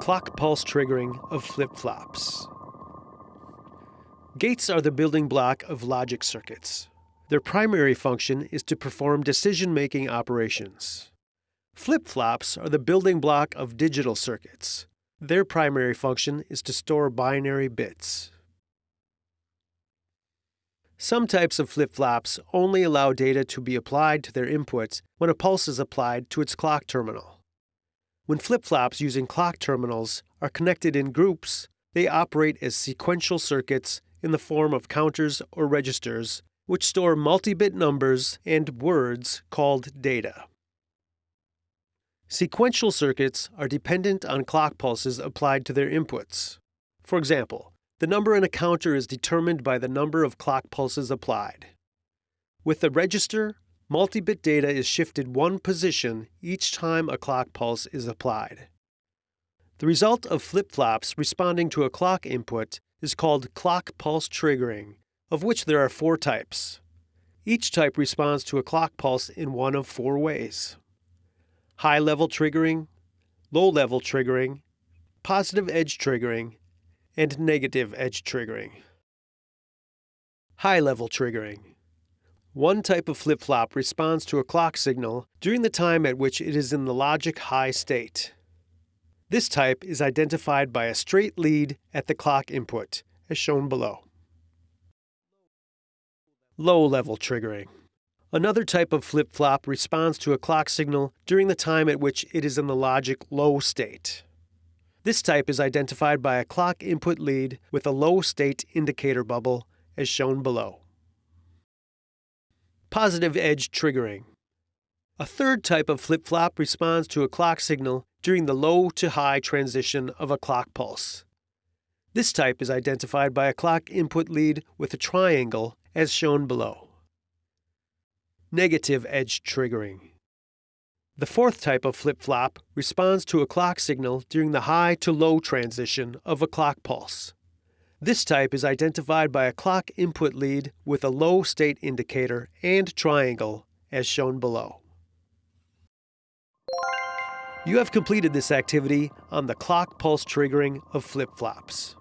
Clock pulse triggering of flip-flops. Gates are the building block of logic circuits. Their primary function is to perform decision-making operations. Flip-flops are the building block of digital circuits. Their primary function is to store binary bits. Some types of flip-flops only allow data to be applied to their inputs when a pulse is applied to its clock terminal. When flip-flops using clock terminals are connected in groups, they operate as sequential circuits in the form of counters or registers, which store multi-bit numbers and words called data. Sequential circuits are dependent on clock pulses applied to their inputs. For example, the number in a counter is determined by the number of clock pulses applied. With a register, multi-bit data is shifted one position each time a clock pulse is applied. The result of flip-flops responding to a clock input is called clock pulse triggering, of which there are four types. Each type responds to a clock pulse in one of four ways. High-level triggering, low-level triggering, positive edge triggering, and negative edge triggering. High-level triggering. One type of flip-flop responds to a clock signal during the time at which it is in the logic high state. This type is identified by a straight lead at the clock input, as shown below. Low-level triggering. Another type of flip-flop responds to a clock signal during the time at which it is in the logic low state. This type is identified by a clock input lead with a low state indicator bubble, as shown below. Positive edge triggering. A third type of flip-flop responds to a clock signal during the low to high transition of a clock pulse. This type is identified by a clock input lead with a triangle as shown below. Negative edge triggering. The fourth type of flip-flop responds to a clock signal during the high to low transition of a clock pulse. This type is identified by a clock input lead with a low state indicator and triangle, as shown below. You have completed this activity on the clock pulse triggering of flip-flops.